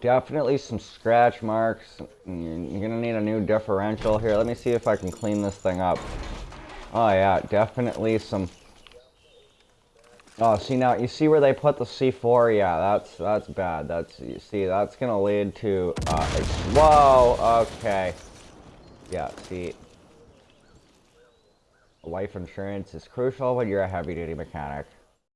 definitely some scratch marks. You're gonna need a new differential here. Let me see if I can clean this thing up. Oh yeah, definitely some... Oh, see now, you see where they put the C4? Yeah, that's that's bad. That's, you see, that's gonna lead to, uh, whoa, okay. Yeah, see, life insurance is crucial when you're a heavy-duty mechanic.